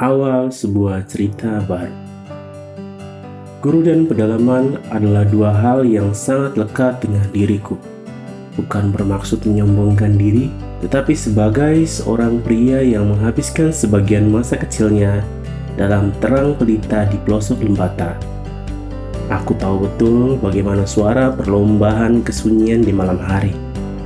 awal sebuah cerita baru. Guru dan pedalaman adalah dua hal yang sangat lekat dengan diriku. Bukan bermaksud menyombongkan diri, tetapi sebagai seorang pria yang menghabiskan sebagian masa kecilnya dalam terang pelita di pelosok lembata. Aku tahu betul bagaimana suara perlombaan kesunyian di malam hari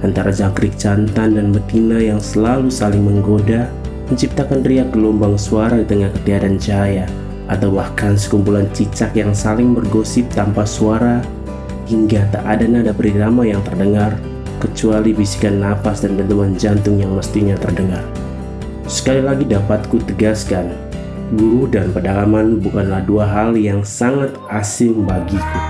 antara jangkrik jantan dan betina yang selalu saling menggoda menciptakan riak gelombang suara di tengah ketiadaan cahaya atau bahkan sekumpulan cicak yang saling bergosip tanpa suara hingga tak ada nada berirama yang terdengar kecuali bisikan napas dan dentuman jantung yang mestinya terdengar. Sekali lagi dapat ku tegaskan, guru dan pedalaman bukanlah dua hal yang sangat asing bagiku.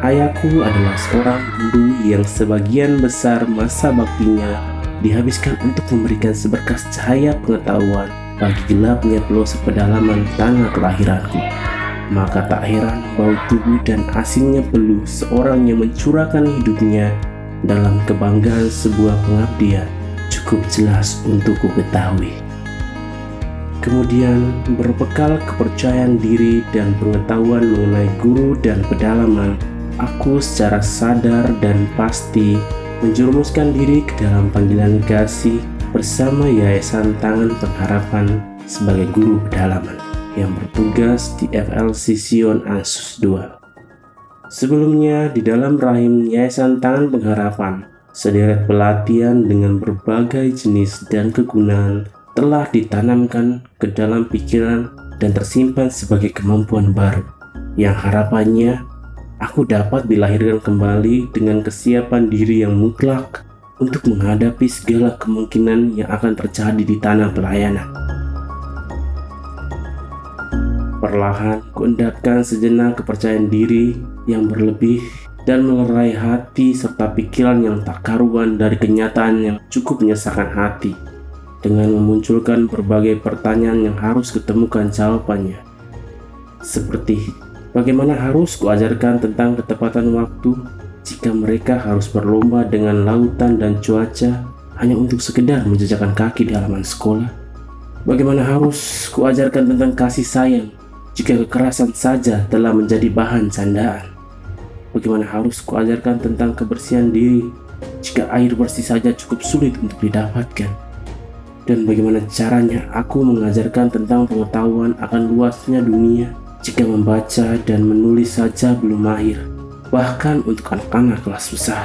Ayahku adalah seorang guru yang sebagian besar masa baktinya dihabiskan untuk memberikan seberkas cahaya pengetahuan bagi gelapnya pelosok pedalaman tanah kelahiranku. Maka tak heran bau tubuh dan asingnya peluh seorang yang mencurahkan hidupnya dalam kebanggaan sebuah pengabdian cukup jelas untuk ku ketahui. Kemudian berbekal kepercayaan diri dan pengetahuan mengenai guru dan pedalaman, aku secara sadar dan pasti menjerumuskan diri ke dalam panggilan kasih bersama Yayasan Tangan Pengharapan sebagai guru pedalaman yang bertugas di FLC Sion Asus 2. Sebelumnya di dalam rahim Yayasan Tangan Pengharapan, sederet pelatihan dengan berbagai jenis dan kegunaan telah ditanamkan ke dalam pikiran dan tersimpan sebagai kemampuan baru yang harapannya aku dapat dilahirkan kembali dengan kesiapan diri yang mutlak untuk menghadapi segala kemungkinan yang akan terjadi di tanah pelayanan. Perlahan kuendapkan sejenak kepercayaan diri yang berlebih dan melerai hati serta pikiran yang tak karuan dari kenyataan yang cukup menyesakan hati dengan memunculkan berbagai pertanyaan yang harus ketemukan jawabannya. Seperti, bagaimana harus kuajarkan tentang ketepatan waktu jika mereka harus berlomba dengan lautan dan cuaca hanya untuk sekedar menjejakkan kaki di halaman sekolah? Bagaimana harus kuajarkan tentang kasih sayang jika kekerasan saja telah menjadi bahan candaan? Bagaimana harus kuajarkan tentang kebersihan diri jika air bersih saja cukup sulit untuk didapatkan? dan bagaimana caranya aku mengajarkan tentang pengetahuan akan luasnya dunia jika membaca dan menulis saja belum mahir, bahkan untuk anak-anak kelas besar.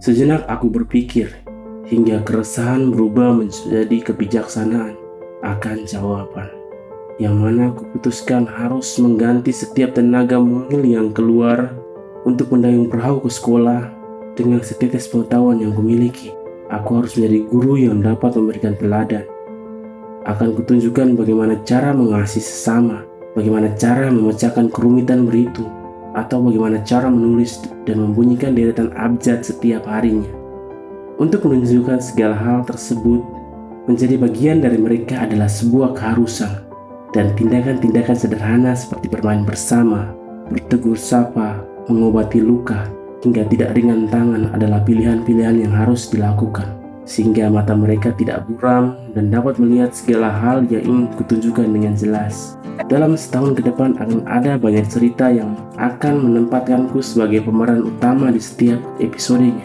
Sejenak aku berpikir, hingga keresahan berubah menjadi kebijaksanaan akan jawaban, yang mana aku putuskan harus mengganti setiap tenaga mungil yang keluar untuk mendayung perahu ke sekolah dengan setetes pengetahuan yang kumiliki. Aku harus menjadi guru yang dapat memberikan teladan. Akan kutunjukkan bagaimana cara mengasihi sesama, bagaimana cara memecahkan kerumitan berhitung, atau bagaimana cara menulis dan membunyikan deretan abjad setiap harinya. Untuk menunjukkan segala hal tersebut, menjadi bagian dari mereka adalah sebuah keharusan dan tindakan-tindakan sederhana seperti bermain bersama, bertegur sapa, mengobati luka, hingga tidak ringan tangan adalah pilihan-pilihan yang harus dilakukan sehingga mata mereka tidak buram dan dapat melihat segala hal yang ingin kutunjukkan dengan jelas. Dalam setahun ke depan akan ada banyak cerita yang akan menempatkanku sebagai pemeran utama di setiap episodenya.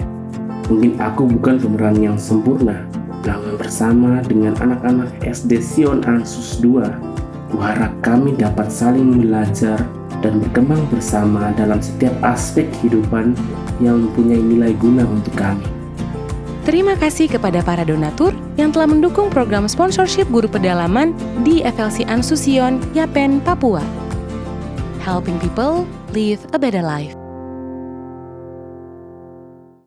Mungkin aku bukan pemeran yang sempurna, namun bersama dengan anak-anak SD Sion Ansus 2, kuharap kami dapat saling belajar dan berkembang bersama dalam setiap aspek kehidupan yang mempunyai nilai guna untuk kami. Terima kasih kepada para donatur yang telah mendukung program sponsorship guru pedalaman di FLC Ansusion, Yapen, Papua. Helping people live a better life.